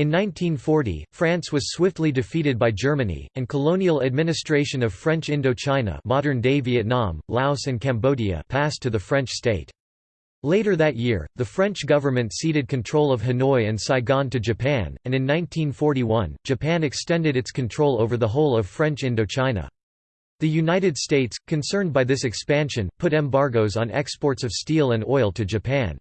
In 1940, France was swiftly defeated by Germany, and colonial administration of French Indochina modern-day Vietnam, Laos and Cambodia passed to the French state. Later that year, the French government ceded control of Hanoi and Saigon to Japan, and in 1941, Japan extended its control over the whole of French Indochina. The United States, concerned by this expansion, put embargoes on exports of steel and oil to Japan.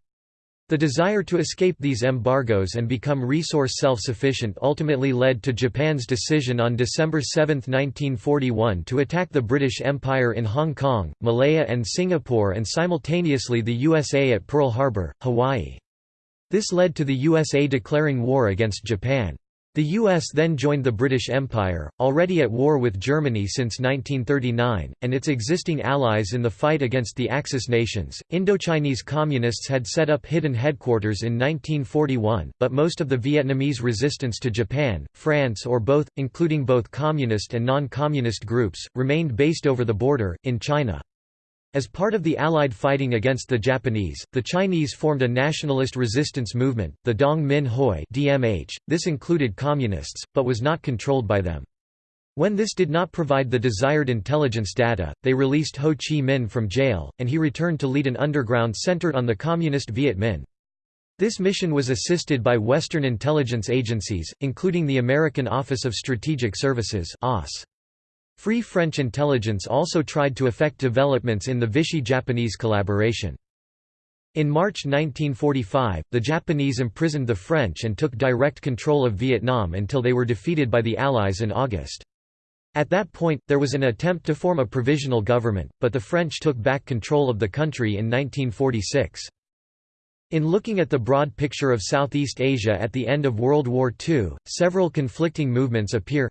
The desire to escape these embargoes and become resource self-sufficient ultimately led to Japan's decision on December 7, 1941 to attack the British Empire in Hong Kong, Malaya and Singapore and simultaneously the USA at Pearl Harbor, Hawaii. This led to the USA declaring war against Japan. The U.S. then joined the British Empire, already at war with Germany since 1939, and its existing allies in the fight against the Axis nations. Indochinese communists had set up hidden headquarters in 1941, but most of the Vietnamese resistance to Japan, France, or both, including both communist and non communist groups, remained based over the border, in China. As part of the Allied fighting against the Japanese, the Chinese formed a nationalist resistance movement, the Dong Minh Hoi (DMH). This included communists, but was not controlled by them. When this did not provide the desired intelligence data, they released Ho Chi Minh from jail, and he returned to lead an underground centered on the communist Viet Minh. This mission was assisted by Western intelligence agencies, including the American Office of Strategic Services (OSS). Free French intelligence also tried to affect developments in the Vichy-Japanese collaboration. In March 1945, the Japanese imprisoned the French and took direct control of Vietnam until they were defeated by the Allies in August. At that point, there was an attempt to form a provisional government, but the French took back control of the country in 1946. In looking at the broad picture of Southeast Asia at the end of World War II, several conflicting movements appear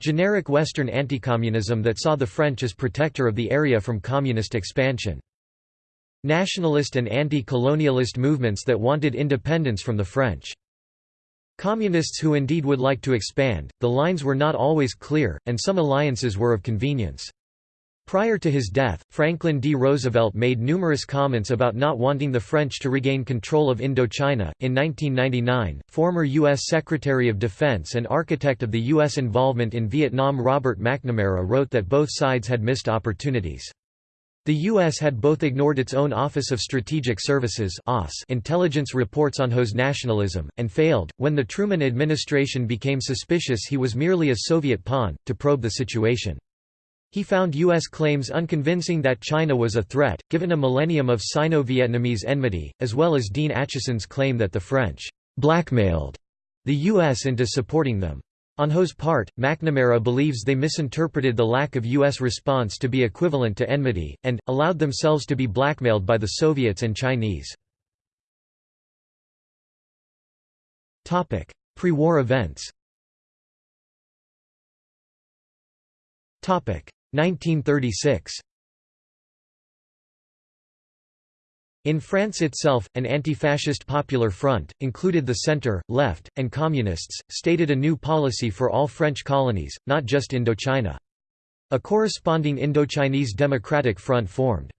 Generic Western anti-communism that saw the French as protector of the area from communist expansion. Nationalist and anti-colonialist movements that wanted independence from the French. Communists who indeed would like to expand, the lines were not always clear, and some alliances were of convenience. Prior to his death, Franklin D. Roosevelt made numerous comments about not wanting the French to regain control of Indochina. In 1999, former U.S. Secretary of Defense and architect of the U.S. involvement in Vietnam Robert McNamara wrote that both sides had missed opportunities. The U.S. had both ignored its own Office of Strategic Services intelligence reports on Ho's nationalism, and failed, when the Truman administration became suspicious he was merely a Soviet pawn, to probe the situation. He found U.S. claims unconvincing that China was a threat, given a millennium of Sino-Vietnamese enmity, as well as Dean Acheson's claim that the French blackmailed the U.S. into supporting them. On Ho's part, McNamara believes they misinterpreted the lack of U.S. response to be equivalent to enmity, and, allowed themselves to be blackmailed by the Soviets and Chinese. Pre-war events 1936 In France itself, an anti-fascist Popular Front, included the centre, left, and communists, stated a new policy for all French colonies, not just Indochina. A corresponding Indochinese Democratic Front formed.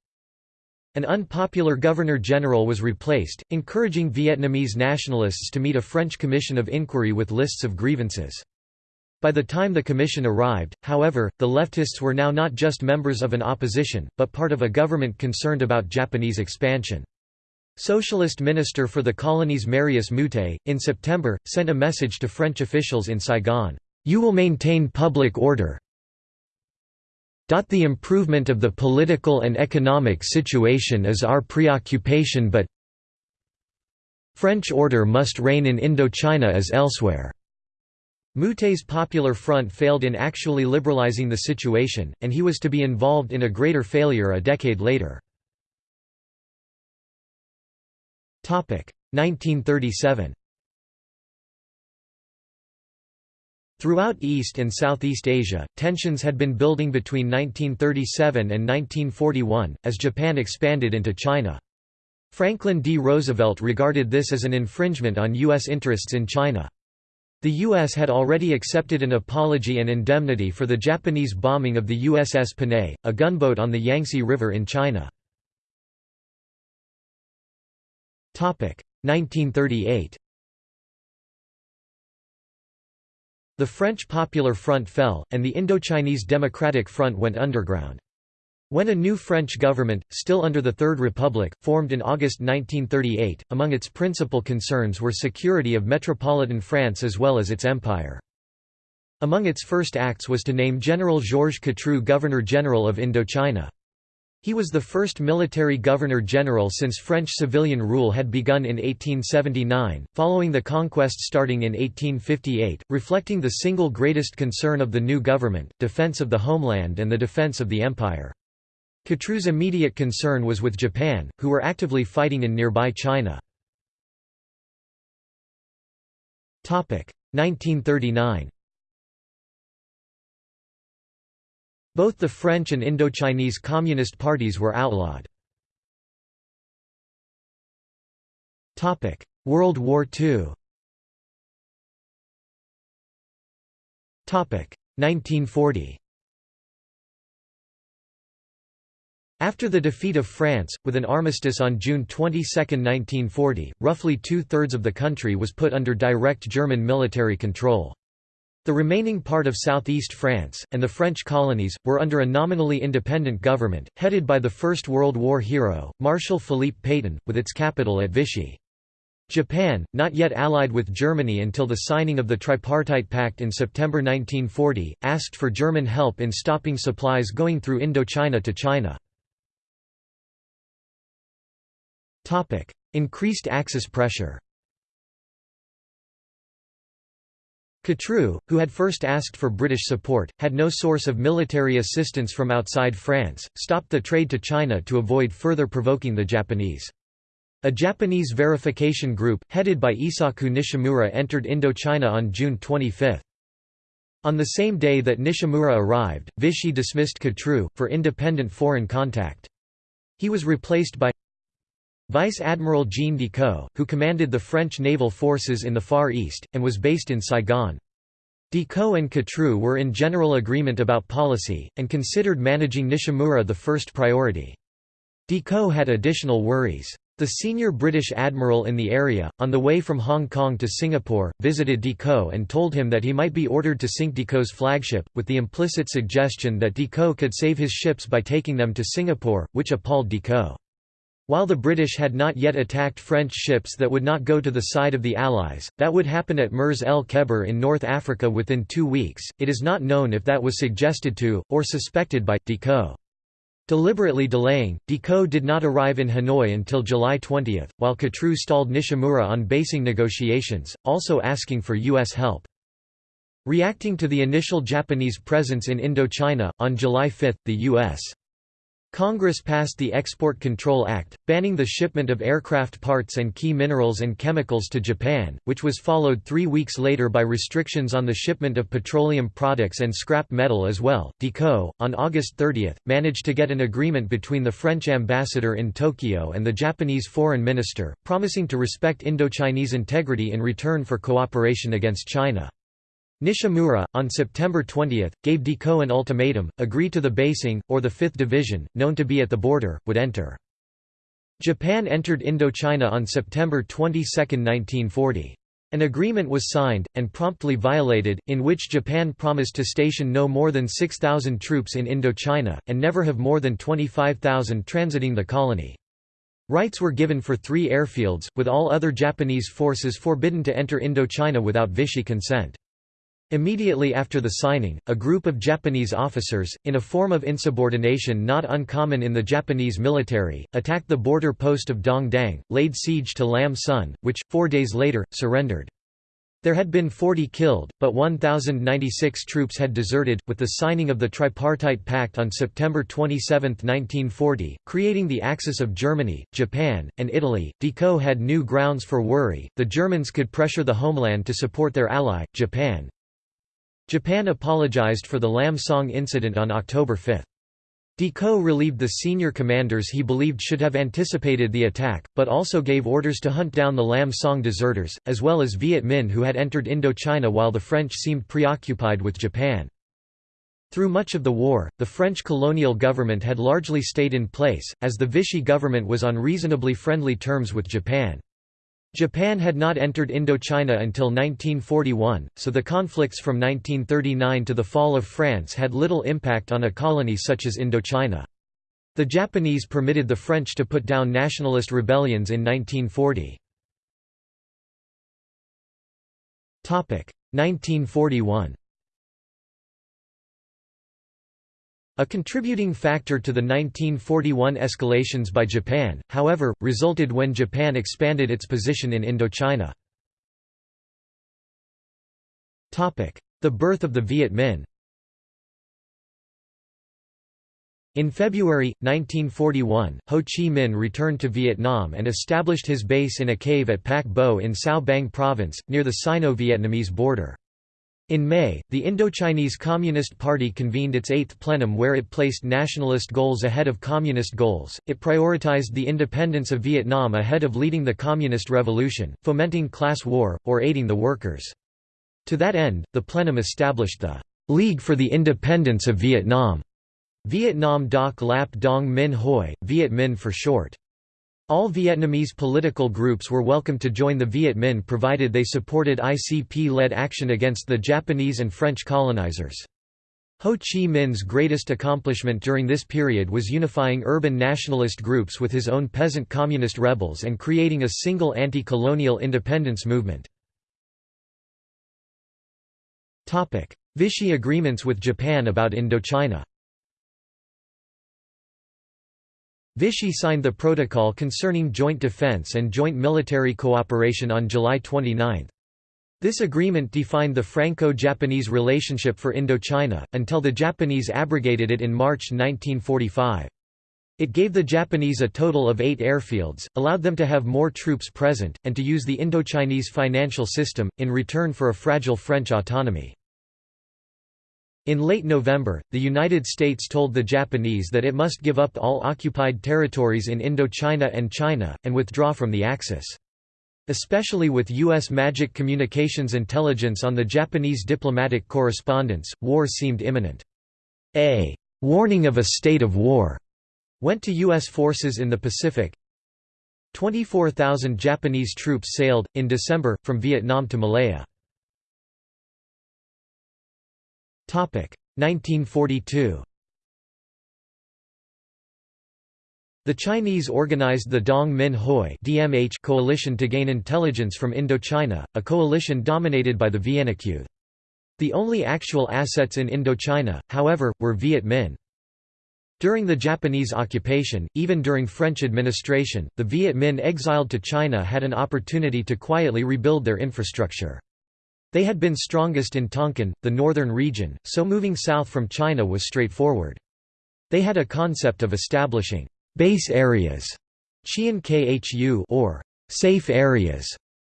An unpopular governor-general was replaced, encouraging Vietnamese nationalists to meet a French commission of inquiry with lists of grievances. By the time the commission arrived, however, the leftists were now not just members of an opposition, but part of a government concerned about Japanese expansion. Socialist Minister for the Colonies Marius Moutet, in September, sent a message to French officials in Saigon, "'You will maintain public order the improvement of the political and economic situation is our preoccupation but French order must reign in Indochina as elsewhere." Moutet's Popular Front failed in actually liberalizing the situation, and he was to be involved in a greater failure a decade later. 1937 Throughout East and Southeast Asia, tensions had been building between 1937 and 1941, as Japan expanded into China. Franklin D. Roosevelt regarded this as an infringement on U.S. interests in China. The U.S. had already accepted an apology and indemnity for the Japanese bombing of the USS Panay, a gunboat on the Yangtze River in China. 1938 The French Popular Front fell, and the Indochinese Democratic Front went underground. When a new French government, still under the Third Republic, formed in August 1938, among its principal concerns were security of metropolitan France as well as its empire. Among its first acts was to name General Georges Catroux Governor-General of Indochina. He was the first military governor-general since French civilian rule had begun in 1879, following the conquest starting in 1858, reflecting the single greatest concern of the new government, defense of the homeland and the defense of the empire. Catroux's immediate concern was with Japan, who were actively fighting in nearby China. 1939 Both the French and Indochinese Communist parties were outlawed. World War II 1940 After the defeat of France, with an armistice on June 22, 1940, roughly two-thirds of the country was put under direct German military control. The remaining part of southeast France, and the French colonies, were under a nominally independent government, headed by the First World War hero, Marshal Philippe Pétain, with its capital at Vichy. Japan, not yet allied with Germany until the signing of the Tripartite Pact in September 1940, asked for German help in stopping supplies going through Indochina to China. Increased Axis pressure Catroux, who had first asked for British support, had no source of military assistance from outside France, stopped the trade to China to avoid further provoking the Japanese. A Japanese verification group, headed by Isaku Nishimura entered Indochina on June 25. On the same day that Nishimura arrived, Vichy dismissed Catroux, for independent foreign contact. He was replaced by Vice Admiral Jean Decaux, who commanded the French naval forces in the Far East, and was based in Saigon. Decaux and Catroux were in general agreement about policy, and considered managing Nishimura the first priority. Decaux had additional worries. The senior British admiral in the area, on the way from Hong Kong to Singapore, visited Decaux and told him that he might be ordered to sink Decaux's flagship, with the implicit suggestion that Decaux could save his ships by taking them to Singapore, which appalled Decaux. While the British had not yet attacked French ships that would not go to the side of the Allies, that would happen at Mers el Kebir in North Africa within two weeks. It is not known if that was suggested to, or suspected by, Decaux. Deliberately delaying, Decaux did not arrive in Hanoi until July 20, while Catroux stalled Nishimura on basing negotiations, also asking for U.S. help. Reacting to the initial Japanese presence in Indochina, on July 5, the U.S. Congress passed the Export Control Act, banning the shipment of aircraft parts and key minerals and chemicals to Japan, which was followed three weeks later by restrictions on the shipment of petroleum products and scrap metal as well. Decaux, on August 30, managed to get an agreement between the French ambassador in Tokyo and the Japanese foreign minister, promising to respect Indochinese integrity in return for cooperation against China. Nishimura, on September 20, gave Decaux an ultimatum, agree to the basing, or the 5th Division, known to be at the border, would enter. Japan entered Indochina on September 22, 1940. An agreement was signed, and promptly violated, in which Japan promised to station no more than 6,000 troops in Indochina, and never have more than 25,000 transiting the colony. Rights were given for three airfields, with all other Japanese forces forbidden to enter Indochina without Vichy consent. Immediately after the signing, a group of Japanese officers, in a form of insubordination not uncommon in the Japanese military, attacked the border post of Dongdang, laid siege to Lam Son, which, four days later, surrendered. There had been 40 killed, but 1,096 troops had deserted. With the signing of the Tripartite Pact on September 27, 1940, creating the Axis of Germany, Japan, and Italy, Decaux had new grounds for worry. The Germans could pressure the homeland to support their ally, Japan, Japan apologized for the Lam Song incident on October 5. Decaux relieved the senior commanders he believed should have anticipated the attack, but also gave orders to hunt down the Lam Song deserters, as well as Viet Minh who had entered Indochina while the French seemed preoccupied with Japan. Through much of the war, the French colonial government had largely stayed in place, as the Vichy government was on reasonably friendly terms with Japan. Japan had not entered Indochina until 1941, so the conflicts from 1939 to the fall of France had little impact on a colony such as Indochina. The Japanese permitted the French to put down nationalist rebellions in 1940. 1941 A contributing factor to the 1941 escalations by Japan, however, resulted when Japan expanded its position in Indochina. The birth of the Viet Minh In February, 1941, Ho Chi Minh returned to Vietnam and established his base in a cave at Pac Bo in Cao Bang Province, near the Sino-Vietnamese border. In May, the Indochinese Communist Party convened its eighth plenum where it placed nationalist goals ahead of communist goals. It prioritized the independence of Vietnam ahead of leading the communist revolution, fomenting class war, or aiding the workers. To that end, the plenum established the League for the Independence of Vietnam, Vietnam Doc Lap Dong Minh Hoi, Viet Minh for short. All Vietnamese political groups were welcome to join the Viet Minh provided they supported ICP-led action against the Japanese and French colonizers. Ho Chi Minh's greatest accomplishment during this period was unifying urban nationalist groups with his own peasant communist rebels and creating a single anti-colonial independence movement. Vichy agreements with Japan about Indochina Vichy signed the protocol concerning joint defense and joint military cooperation on July 29. This agreement defined the Franco-Japanese relationship for Indochina, until the Japanese abrogated it in March 1945. It gave the Japanese a total of eight airfields, allowed them to have more troops present, and to use the Indochinese financial system, in return for a fragile French autonomy. In late November, the United States told the Japanese that it must give up all occupied territories in Indochina and China, and withdraw from the Axis. Especially with U.S. Magic Communications intelligence on the Japanese diplomatic correspondence, war seemed imminent. A «warning of a state of war» went to U.S. forces in the Pacific. 24,000 Japanese troops sailed, in December, from Vietnam to Malaya. 1942 The Chinese organized the Dong Minh Hoi (DMH) coalition to gain intelligence from Indochina, a coalition dominated by the Vienna-Q. The only actual assets in Indochina, however, were Viet Minh. During the Japanese occupation, even during French administration, the Viet Minh exiled to China had an opportunity to quietly rebuild their infrastructure. They had been strongest in Tonkin, the northern region, so moving south from China was straightforward. They had a concept of establishing base areas, Khu or safe areas,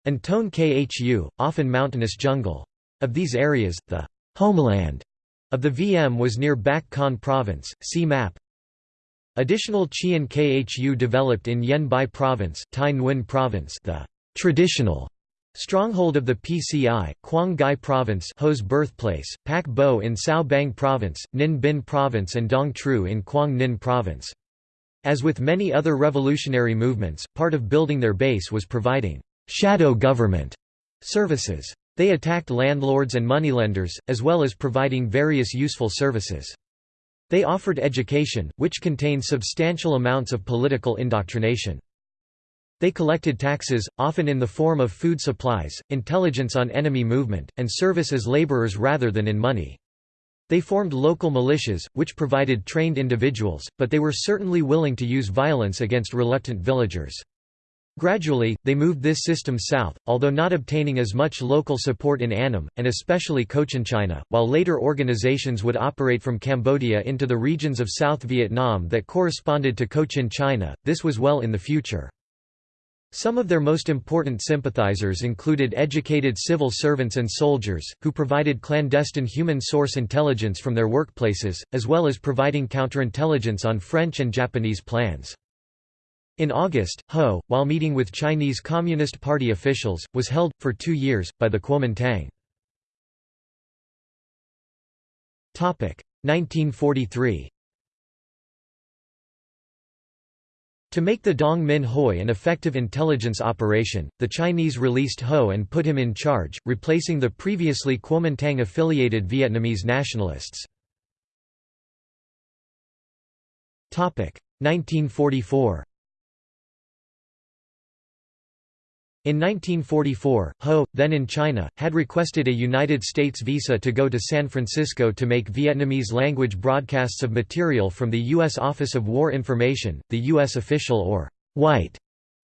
and Tone Khu, often mountainous jungle. Of these areas, the homeland of the VM was near Bac Con province, see map. Additional Qian Khu developed in Yen Bai province, Thai Nguyen province the traditional Stronghold of the PCI, Quang Ngai Province Ho's birthplace, Pac Bo in Cao Bang Province, Ninh Binh Province and Dong Tru in Quang Ninh Province. As with many other revolutionary movements, part of building their base was providing «shadow government» services. They attacked landlords and moneylenders, as well as providing various useful services. They offered education, which contained substantial amounts of political indoctrination. They collected taxes, often in the form of food supplies, intelligence on enemy movement, and service as laborers rather than in money. They formed local militias, which provided trained individuals, but they were certainly willing to use violence against reluctant villagers. Gradually, they moved this system south, although not obtaining as much local support in Annam, and especially Cochinchina, while later organizations would operate from Cambodia into the regions of South Vietnam that corresponded to Cochin China, this was well in the future. Some of their most important sympathizers included educated civil servants and soldiers, who provided clandestine human source intelligence from their workplaces, as well as providing counterintelligence on French and Japanese plans. In August, Ho, while meeting with Chinese Communist Party officials, was held, for two years, by the Kuomintang. 1943 To make the Dong Minh Hoi an effective intelligence operation, the Chinese released Ho and put him in charge, replacing the previously Kuomintang-affiliated Vietnamese nationalists. 1944 In 1944, Ho, then in China, had requested a United States visa to go to San Francisco to make Vietnamese language broadcasts of material from the U.S. Office of War Information, the U.S. official or white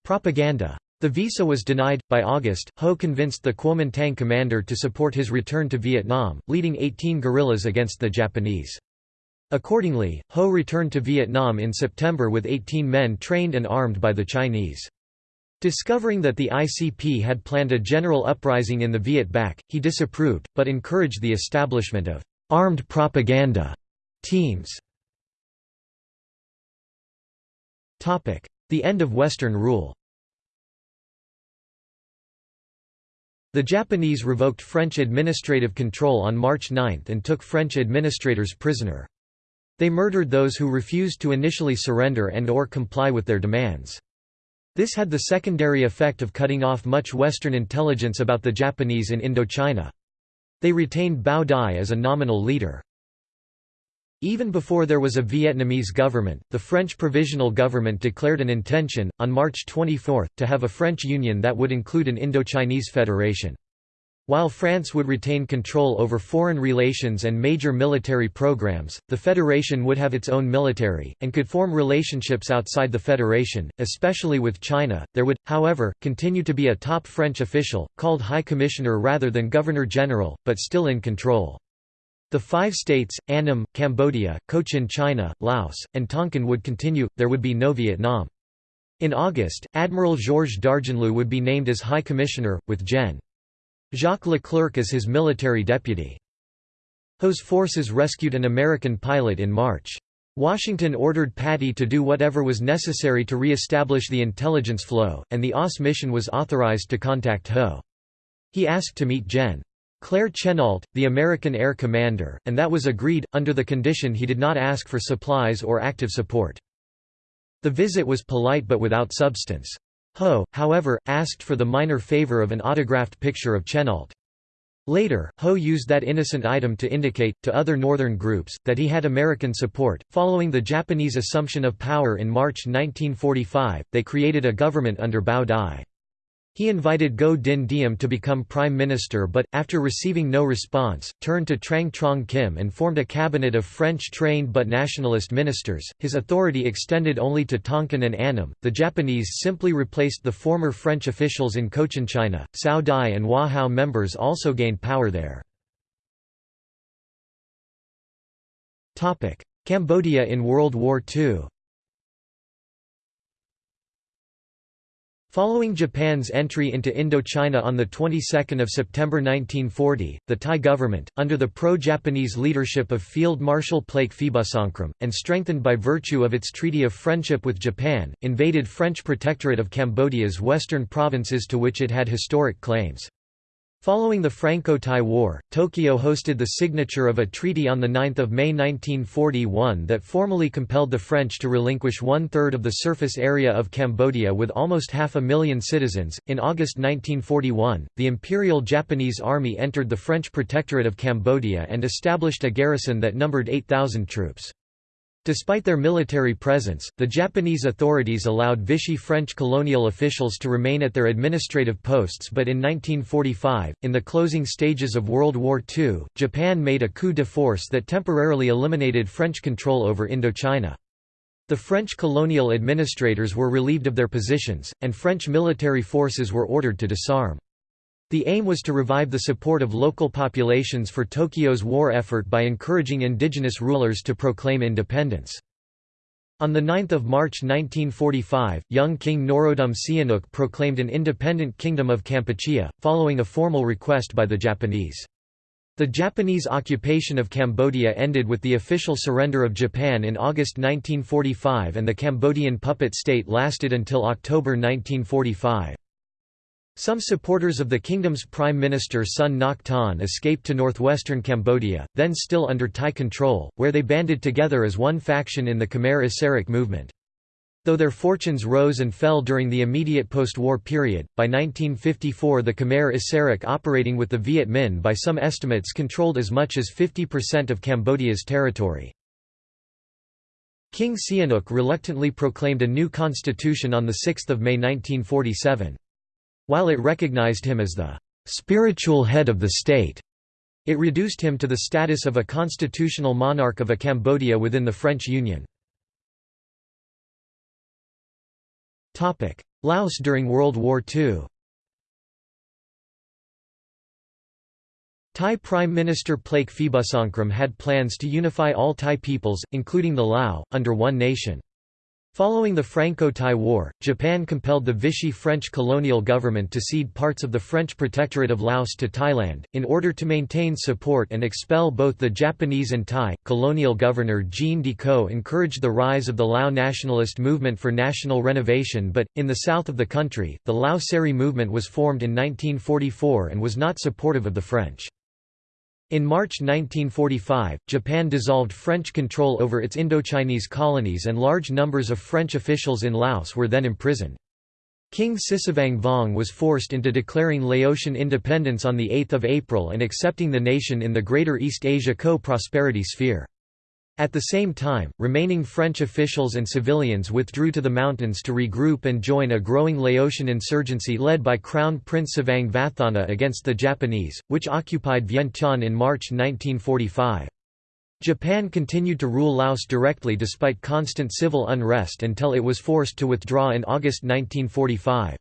propaganda. The visa was denied. By August, Ho convinced the Kuomintang commander to support his return to Vietnam, leading 18 guerrillas against the Japanese. Accordingly, Ho returned to Vietnam in September with 18 men trained and armed by the Chinese. Discovering that the ICP had planned a general uprising in the Viet Bac, he disapproved, but encouraged the establishment of «armed propaganda» teams. The end of Western rule The Japanese revoked French administrative control on March 9 and took French administrators prisoner. They murdered those who refused to initially surrender and or comply with their demands. This had the secondary effect of cutting off much Western intelligence about the Japanese in Indochina. They retained Bao Dai as a nominal leader. Even before there was a Vietnamese government, the French Provisional Government declared an intention, on March 24, to have a French Union that would include an Indochinese federation. While France would retain control over foreign relations and major military programs, the Federation would have its own military, and could form relationships outside the Federation, especially with China. There would, however, continue to be a top French official, called High Commissioner rather than Governor General, but still in control. The five states, Annam, Cambodia, Cochin China, Laos, and Tonkin would continue, there would be no Vietnam. In August, Admiral Georges d'Argenlieu would be named as High Commissioner, with Gen. Jacques Leclerc as his military deputy. Ho's forces rescued an American pilot in March. Washington ordered Patti to do whatever was necessary to re-establish the intelligence flow, and the OSS mission was authorized to contact Ho. He asked to meet Gen. Claire Chennault, the American air commander, and that was agreed, under the condition he did not ask for supplies or active support. The visit was polite but without substance. Ho, however, asked for the minor favor of an autographed picture of Chennault. Later, Ho used that innocent item to indicate, to other northern groups, that he had American support. Following the Japanese assumption of power in March 1945, they created a government under Bao Dai. He invited Ngo Dinh Diem to become prime minister but, after receiving no response, turned to Tran Trong Kim and formed a cabinet of French-trained but nationalist ministers. His authority extended only to Tonkin and Annam. The Japanese simply replaced the former French officials in Cochinchina. Cao Dai and Hoa Hao members also gained power there. Cambodia in World War II Following Japan's entry into Indochina on the 22nd of September 1940, the Thai government, under the pro-Japanese leadership of Field Marshal Plaek Phibunsongkhram, and strengthened by virtue of its treaty of friendship with Japan, invaded French protectorate of Cambodia's western provinces to which it had historic claims. Following the Franco-Thai War, Tokyo hosted the signature of a treaty on 9 May 1941 that formally compelled the French to relinquish one-third of the surface area of Cambodia with almost half a million citizens. In August 1941, the Imperial Japanese Army entered the French Protectorate of Cambodia and established a garrison that numbered 8,000 troops. Despite their military presence, the Japanese authorities allowed Vichy French colonial officials to remain at their administrative posts but in 1945, in the closing stages of World War II, Japan made a coup de force that temporarily eliminated French control over Indochina. The French colonial administrators were relieved of their positions, and French military forces were ordered to disarm. The aim was to revive the support of local populations for Tokyo's war effort by encouraging indigenous rulers to proclaim independence. On 9 March 1945, young King Norodom Sihanouk proclaimed an independent Kingdom of Kampuchea, following a formal request by the Japanese. The Japanese occupation of Cambodia ended with the official surrender of Japan in August 1945 and the Cambodian puppet state lasted until October 1945. Some supporters of the kingdom's prime minister Sun Thanh escaped to northwestern Cambodia, then still under Thai control, where they banded together as one faction in the Khmer Issarak movement. Though their fortunes rose and fell during the immediate post-war period, by 1954 the Khmer Issarak operating with the Viet Minh by some estimates controlled as much as 50% of Cambodia's territory. King Sihanouk reluctantly proclaimed a new constitution on 6 May 1947. While it recognized him as the «spiritual head of the state», it reduced him to the status of a constitutional monarch of a Cambodia within the French Union. Laos during World War II Thai Prime Minister Plaek Phibunsongkhram had plans to unify all Thai peoples, including the Lao, under one nation. Following the Franco-Thai War, Japan compelled the Vichy French colonial government to cede parts of the French protectorate of Laos to Thailand, in order to maintain support and expel both the Japanese and Thai. Colonial governor Jean De Decaux encouraged the rise of the Lao nationalist movement for national renovation but, in the south of the country, the Lao Seri movement was formed in 1944 and was not supportive of the French. In March 1945, Japan dissolved French control over its Indochinese colonies and large numbers of French officials in Laos were then imprisoned. King Sisavang Vong was forced into declaring Laotian independence on 8 April and accepting the nation in the Greater East Asia Co-Prosperity Sphere. At the same time, remaining French officials and civilians withdrew to the mountains to regroup and join a growing Laotian insurgency led by Crown Prince Savang Vathana against the Japanese, which occupied Vientiane in March 1945. Japan continued to rule Laos directly despite constant civil unrest until it was forced to withdraw in August 1945.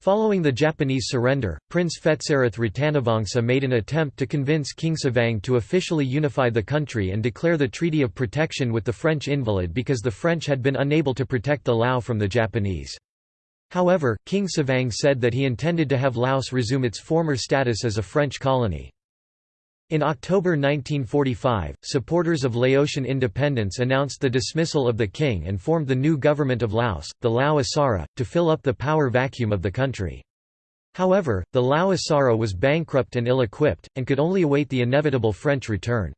Following the Japanese surrender, Prince Phetsarath Ratanavongsa made an attempt to convince King Savang to officially unify the country and declare the Treaty of Protection with the French invalid because the French had been unable to protect the Lao from the Japanese. However, King Savang said that he intended to have Laos resume its former status as a French colony. In October 1945, supporters of Laotian independence announced the dismissal of the king and formed the new government of Laos, the Lao Issara, to fill up the power vacuum of the country. However, the Lao Issara was bankrupt and ill-equipped, and could only await the inevitable French return.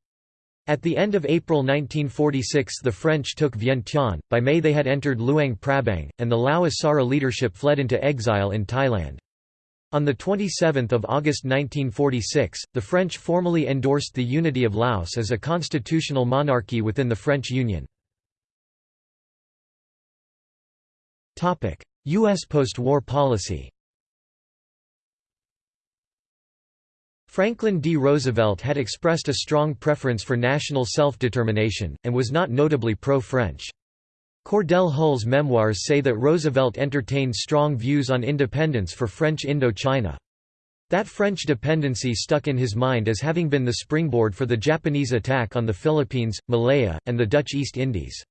At the end of April 1946 the French took Vientiane, by May they had entered Luang Prabang, and the Lao Issara leadership fled into exile in Thailand. On 27 August 1946, the French formally endorsed the unity of Laos as a constitutional monarchy within the French Union. U.S. post-war policy Franklin D. Roosevelt had expressed a strong preference for national self-determination, and was not notably pro-French. Cordell Hull's memoirs say that Roosevelt entertained strong views on independence for French Indochina. That French dependency stuck in his mind as having been the springboard for the Japanese attack on the Philippines, Malaya, and the Dutch East Indies.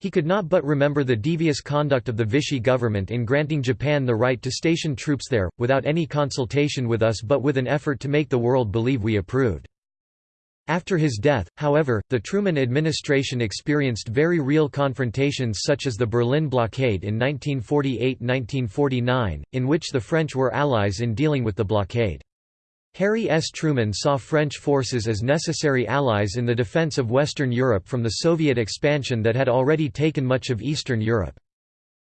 He could not but remember the devious conduct of the Vichy government in granting Japan the right to station troops there, without any consultation with us but with an effort to make the world believe we approved. After his death, however, the Truman administration experienced very real confrontations such as the Berlin blockade in 1948–1949, in which the French were allies in dealing with the blockade. Harry S. Truman saw French forces as necessary allies in the defense of Western Europe from the Soviet expansion that had already taken much of Eastern Europe.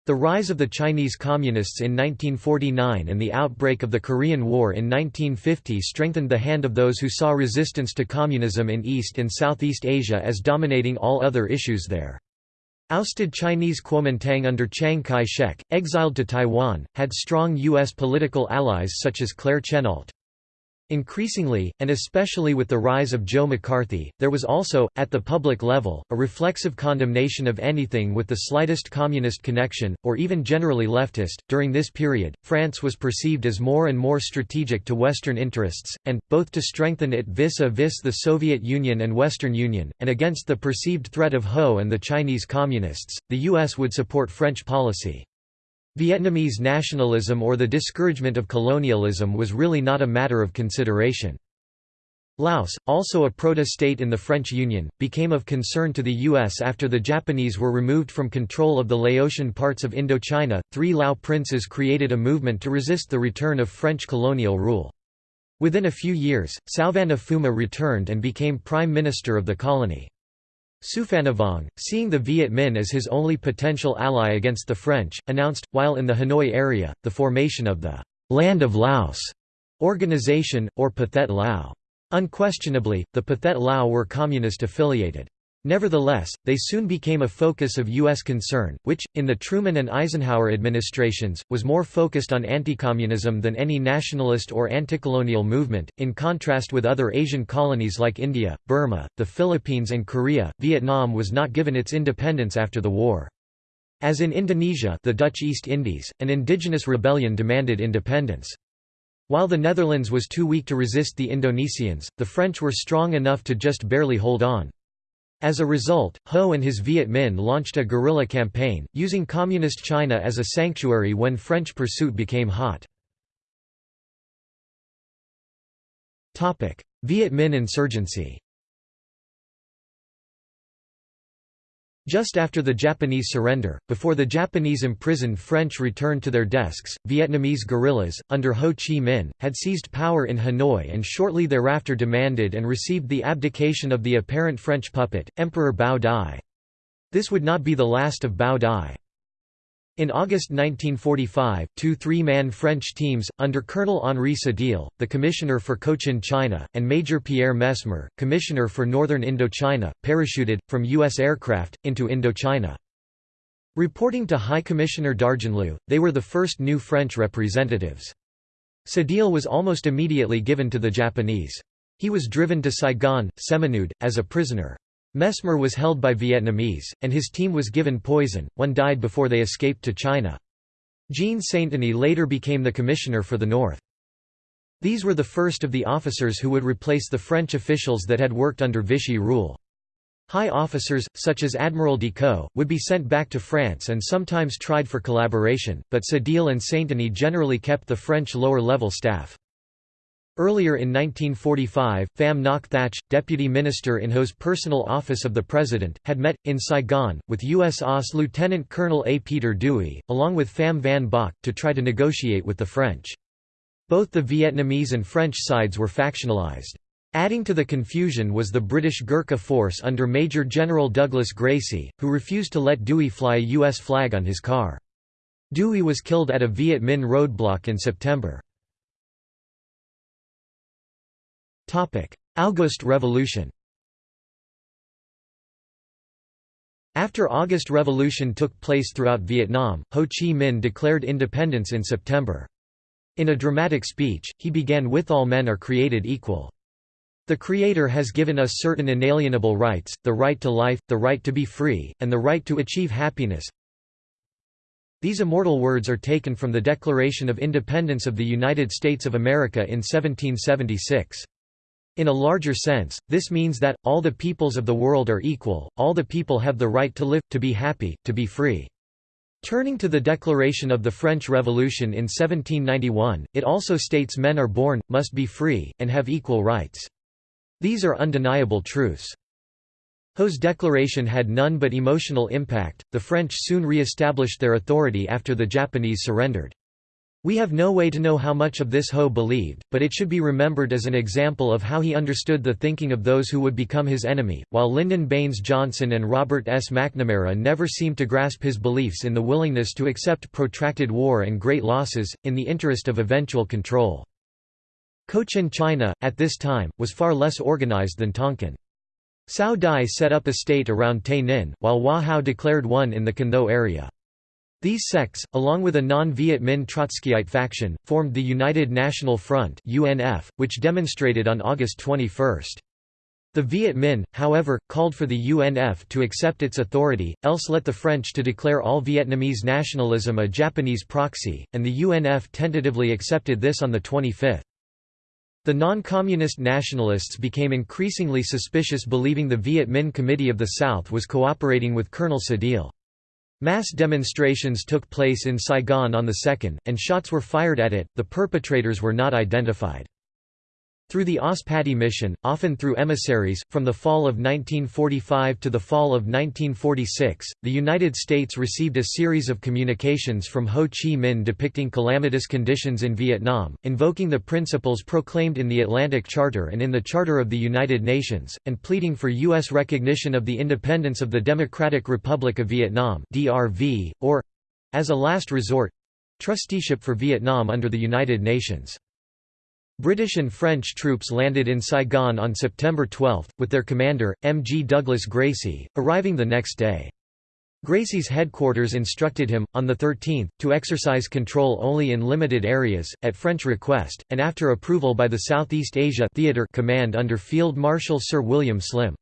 The rise of the Chinese Communists in 1949 and the outbreak of the Korean War in 1950 strengthened the hand of those who saw resistance to communism in East and Southeast Asia as dominating all other issues there. Ousted Chinese Kuomintang under Chiang Kai-shek, exiled to Taiwan, had strong U.S. political allies such as Claire Chennault. Increasingly, and especially with the rise of Joe McCarthy, there was also, at the public level, a reflexive condemnation of anything with the slightest communist connection, or even generally leftist. During this period, France was perceived as more and more strategic to Western interests, and, both to strengthen it vis a vis the Soviet Union and Western Union, and against the perceived threat of Ho and the Chinese Communists, the U.S. would support French policy. Vietnamese nationalism or the discouragement of colonialism was really not a matter of consideration. Laos, also a proto-state in the French Union, became of concern to the U.S. after the Japanese were removed from control of the Laotian parts of Indochina. Three Lao princes created a movement to resist the return of French colonial rule. Within a few years, Souvanna Phouma returned and became prime minister of the colony. Souphanouvong, seeing the Viet Minh as his only potential ally against the French, announced, while in the Hanoi area, the formation of the «Land of Laos» organization, or Pathet Lao. Unquestionably, the Pathet Lao were communist-affiliated. Nevertheless, they soon became a focus of U.S. concern, which, in the Truman and Eisenhower administrations, was more focused on anti-communism than any nationalist or anti-colonial movement. In contrast with other Asian colonies like India, Burma, the Philippines, and Korea, Vietnam was not given its independence after the war. As in Indonesia, the Dutch East Indies, an indigenous rebellion demanded independence. While the Netherlands was too weak to resist the Indonesians, the French were strong enough to just barely hold on. As a result, Ho and his Viet Minh launched a guerrilla campaign, using Communist China as a sanctuary when French pursuit became hot. Viet Minh insurgency Just after the Japanese surrender, before the Japanese imprisoned French returned to their desks, Vietnamese guerrillas, under Ho Chi Minh, had seized power in Hanoi and shortly thereafter demanded and received the abdication of the apparent French puppet, Emperor Bao Dai. This would not be the last of Bao Dai. In August 1945, two three-man French teams, under Colonel Henri Cédile, the Commissioner for Cochin China, and Major Pierre Messmer, Commissioner for Northern Indochina, parachuted, from U.S. aircraft, into Indochina. Reporting to High Commissioner d'Argenlieu, they were the first new French representatives. Cédile was almost immediately given to the Japanese. He was driven to Saigon, Seminoude, as a prisoner. Messmer was held by Vietnamese, and his team was given poison, one died before they escaped to China. Jean Sainteny later became the commissioner for the North. These were the first of the officers who would replace the French officials that had worked under Vichy rule. High officers, such as Admiral Decaux, would be sent back to France and sometimes tried for collaboration, but Cédile and Sainteny generally kept the French lower-level staff. Earlier in 1945, Pham Ngoc Thach, deputy minister in Ho's personal office of the president, had met, in Saigon, with U.S. OSS Lieutenant Colonel A. Peter Dewey, along with Pham Van Bach, to try to negotiate with the French. Both the Vietnamese and French sides were factionalized. Adding to the confusion was the British Gurkha force under Major General Douglas Gracey, who refused to let Dewey fly a U.S. flag on his car. Dewey was killed at a Viet Minh roadblock in September. August Revolution After August Revolution took place throughout Vietnam, Ho Chi Minh declared independence in September. In a dramatic speech, he began with all men are created equal. The Creator has given us certain inalienable rights, the right to life, the right to be free, and the right to achieve happiness. These immortal words are taken from the Declaration of Independence of the United States of America in 1776. In a larger sense, this means that, all the peoples of the world are equal, all the people have the right to live, to be happy, to be free. Turning to the declaration of the French Revolution in 1791, it also states men are born, must be free, and have equal rights. These are undeniable truths. Ho's declaration had none but emotional impact. The French soon re established their authority after the Japanese surrendered. We have no way to know how much of this Ho believed, but it should be remembered as an example of how he understood the thinking of those who would become his enemy. While Lyndon Baines Johnson and Robert S. McNamara never seemed to grasp his beliefs in the willingness to accept protracted war and great losses, in the interest of eventual control. Cochin China, at this time, was far less organized than Tonkin. Cao Dai set up a state around Tay Ninh, while Hoa Hao declared one in the Can area. These sects, along with a non-Viet Minh Trotskyite faction, formed the United National Front UNF, which demonstrated on August 21. The Viet Minh, however, called for the UNF to accept its authority, else let the French to declare all Vietnamese nationalism a Japanese proxy, and the UNF tentatively accepted this on 25. The non-communist nationalists became increasingly suspicious believing the Viet Minh Committee of the South was cooperating with Colonel Cédile. Mass demonstrations took place in Saigon on the 2nd, and shots were fired at it, the perpetrators were not identified. Through the Ospati mission, often through emissaries, from the fall of 1945 to the fall of 1946, the United States received a series of communications from Ho Chi Minh depicting calamitous conditions in Vietnam, invoking the principles proclaimed in the Atlantic Charter and in the Charter of the United Nations, and pleading for U.S. recognition of the independence of the Democratic Republic of Vietnam (DRV), or—as a last resort—trusteeship for Vietnam under the United Nations. British and French troops landed in Saigon on September 12, with their commander, M. G. Douglas Gracey, arriving the next day. Gracey's headquarters instructed him, on the 13th, to exercise control only in limited areas, at French request, and after approval by the Southeast Asia Theater Command under Field Marshal Sir William Slim.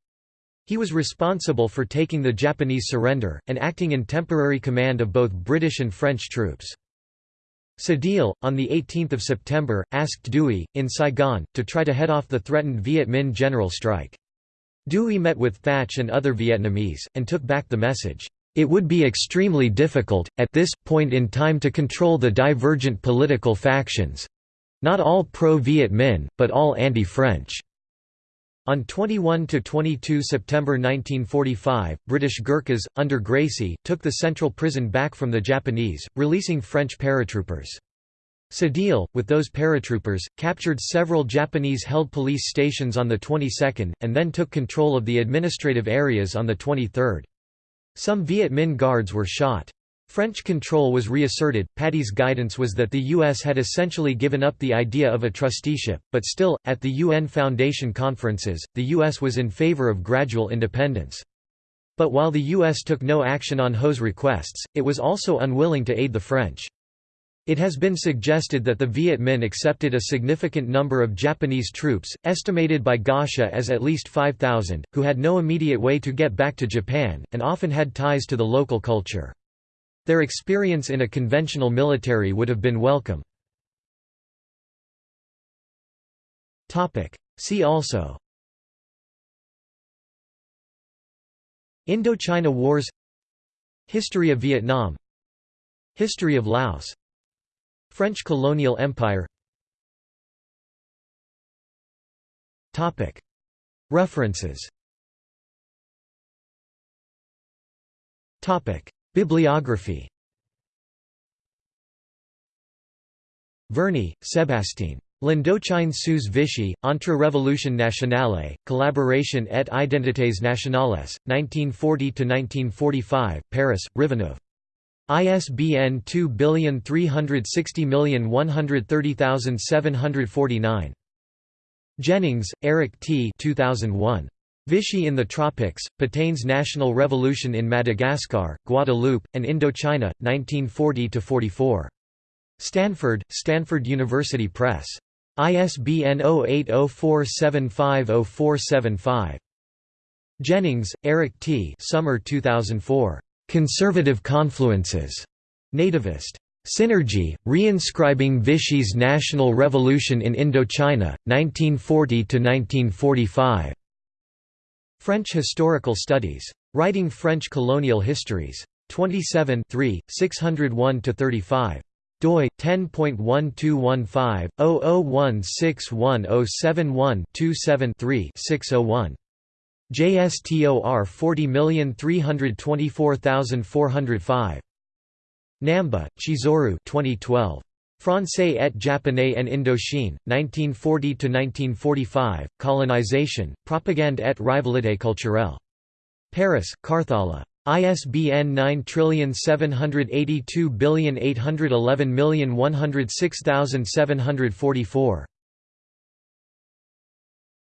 He was responsible for taking the Japanese surrender, and acting in temporary command of both British and French troops. Cédile, on 18 September, asked Dewey, in Saigon, to try to head off the threatened Viet Minh general strike. Dewey met with Thach and other Vietnamese, and took back the message, "...it would be extremely difficult, at this, point in time to control the divergent political factions—not all pro-Viet Minh, but all anti-French." On 21–22 September 1945, British Gurkhas, under Gracey, took the central prison back from the Japanese, releasing French paratroopers. Cédile, with those paratroopers, captured several Japanese-held police stations on the 22nd, and then took control of the administrative areas on the 23rd. Some Viet Minh guards were shot. French control was reasserted. Patti's guidance was that the U.S. had essentially given up the idea of a trusteeship, but still, at the UN Foundation conferences, the U.S. was in favor of gradual independence. But while the U.S. took no action on Ho's requests, it was also unwilling to aid the French. It has been suggested that the Viet Minh accepted a significant number of Japanese troops, estimated by Goscha as at least 5,000, who had no immediate way to get back to Japan, and often had ties to the local culture. Their experience in a conventional military would have been welcome. See also Indochina Wars History of Vietnam History of Laos French colonial empire References Bibliography Verney, Sébastien. L'Indochine sous Vichy, entre Révolution nationale, collaboration et identités nationales, 1940–1945, Paris, Riveneuve. ISBN 2360130749. Jennings, Eric T. 2001. Vichy in the Tropics, Pétain's National Revolution in Madagascar, Guadeloupe, and Indochina, 1940–44. Stanford, Stanford University Press. ISBN 0804750475. Jennings, Eric T. Summer 2004. Conservative Confluences. Nativist. Synergy, Reinscribing Vichy's National Revolution in Indochina, 1940–1945. French Historical Studies. Writing French Colonial Histories. 27 601–35 doi 10.121500161071273-601 JSTOR 40324405 Namba, Chizuru 2012 Francais et Japonais en Indochine, 1940–1945, Colonisation, Propagande et Rivalité culturelle. Paris, Karthala. ISBN 978281110106744.